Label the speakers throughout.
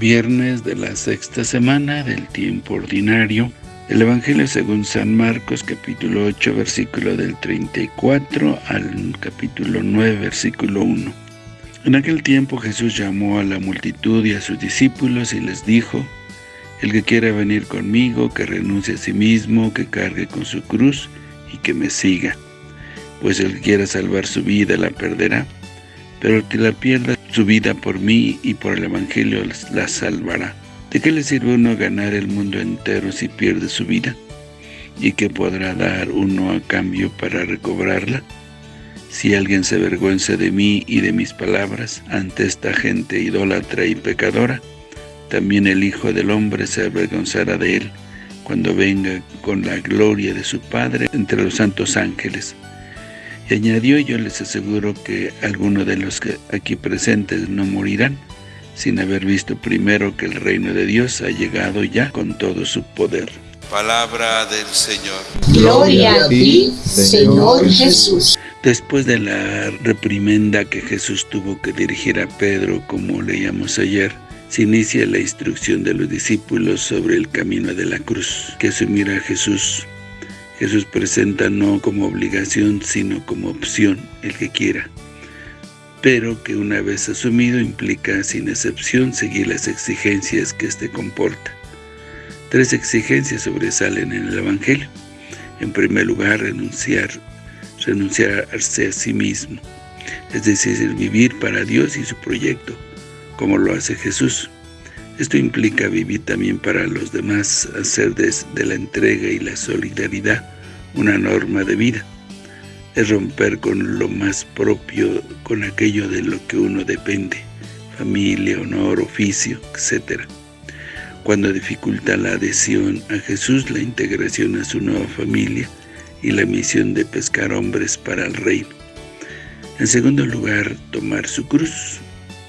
Speaker 1: Viernes de la sexta semana del tiempo ordinario. El Evangelio según San Marcos, capítulo 8, versículo del 34 al capítulo 9, versículo 1. En aquel tiempo Jesús llamó a la multitud y a sus discípulos y les dijo, El que quiera venir conmigo, que renuncie a sí mismo, que cargue con su cruz y que me siga. Pues el que quiera salvar su vida la perderá, pero el que la pierda su vida por mí y por el Evangelio la salvará. ¿De qué le sirve uno ganar el mundo entero si pierde su vida? ¿Y qué podrá dar uno a cambio para recobrarla? Si alguien se avergüenza de mí y de mis palabras ante esta gente idólatra y pecadora, también el Hijo del Hombre se avergonzará de él cuando venga con la gloria de su Padre entre los santos ángeles. Y añadió, yo les aseguro que algunos de los que aquí presentes no morirán, sin haber visto primero que el reino de Dios ha llegado ya con todo su poder.
Speaker 2: Palabra del Señor.
Speaker 3: Gloria a ti, Señor Jesús.
Speaker 1: Después de la reprimenda que Jesús tuvo que dirigir a Pedro, como leíamos ayer, se inicia la instrucción de los discípulos sobre el camino de la cruz, que asumirá Jesús Jesús presenta no como obligación, sino como opción, el que quiera, pero que una vez asumido implica sin excepción seguir las exigencias que éste comporta. Tres exigencias sobresalen en el Evangelio. En primer lugar, renunciar, renunciarse a sí mismo, es decir, vivir para Dios y su proyecto, como lo hace Jesús. Esto implica vivir también para los demás, hacer de, la entrega y la solidaridad una norma de vida. Es romper con lo más propio, con aquello de lo que uno depende, familia, honor, oficio, etc. Cuando dificulta la adhesión a Jesús, la integración a su nueva familia y la misión de pescar hombres para el reino. En segundo lugar, tomar su cruz,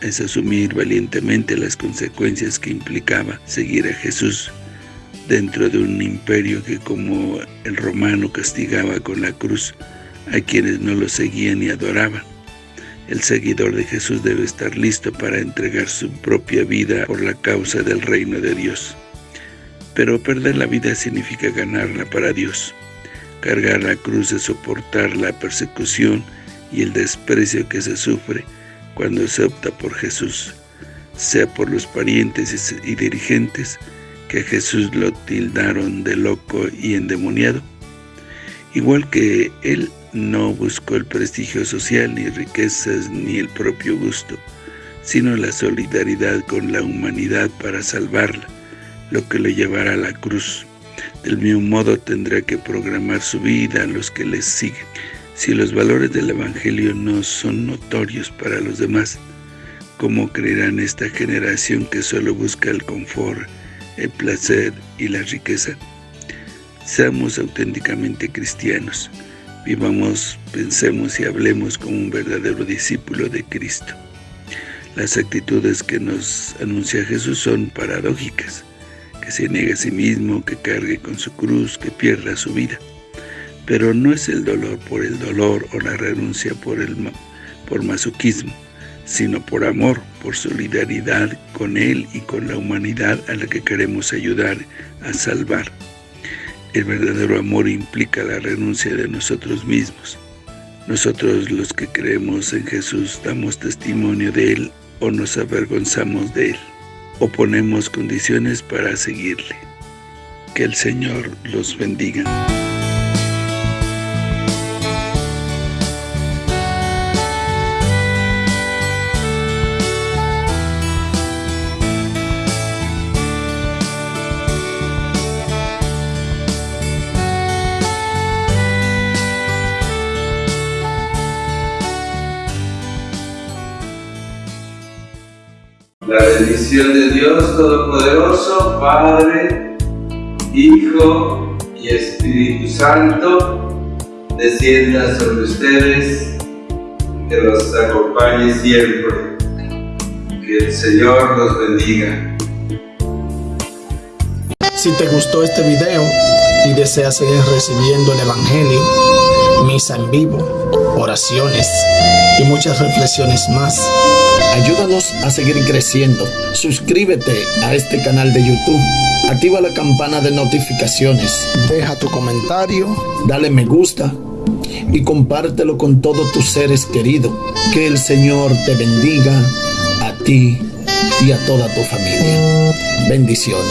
Speaker 1: es asumir valientemente las consecuencias que implicaba seguir a Jesús dentro de un imperio que como el romano castigaba con la cruz a quienes no lo seguían y adoraban. El seguidor de Jesús debe estar listo para entregar su propia vida por la causa del reino de Dios. Pero perder la vida significa ganarla para Dios. Cargar la cruz es soportar la persecución y el desprecio que se sufre cuando se opta por Jesús, sea por los parientes y dirigentes que Jesús lo tildaron de loco y endemoniado. Igual que él no buscó el prestigio social, ni riquezas, ni el propio gusto, sino la solidaridad con la humanidad para salvarla, lo que le llevará a la cruz. Del mismo modo tendrá que programar su vida a los que les siguen. Si los valores del Evangelio no son notorios para los demás, ¿cómo creerán esta generación que solo busca el confort, el placer y la riqueza? Seamos auténticamente cristianos, vivamos, pensemos y hablemos como un verdadero discípulo de Cristo. Las actitudes que nos anuncia Jesús son paradójicas, que se niegue a sí mismo, que cargue con su cruz, que pierda su vida. Pero no es el dolor por el dolor o la renuncia por, el, por masoquismo, sino por amor, por solidaridad con Él y con la humanidad a la que queremos ayudar a salvar. El verdadero amor implica la renuncia de nosotros mismos. Nosotros los que creemos en Jesús damos testimonio de Él o nos avergonzamos de Él, o ponemos condiciones para seguirle. Que el Señor los bendiga.
Speaker 2: La bendición de Dios Todopoderoso, Padre, Hijo y Espíritu Santo, descienda sobre ustedes, que los acompañe siempre. Que el Señor los bendiga.
Speaker 4: Si te gustó este video y deseas seguir recibiendo el Evangelio, misa en vivo, oraciones y muchas reflexiones más. Ayúdanos a seguir creciendo. Suscríbete a este canal de YouTube. Activa la campana de notificaciones. Deja tu comentario. Dale me gusta. Y compártelo con todos tus seres queridos. Que el Señor te bendiga a ti y a toda tu familia. Bendiciones.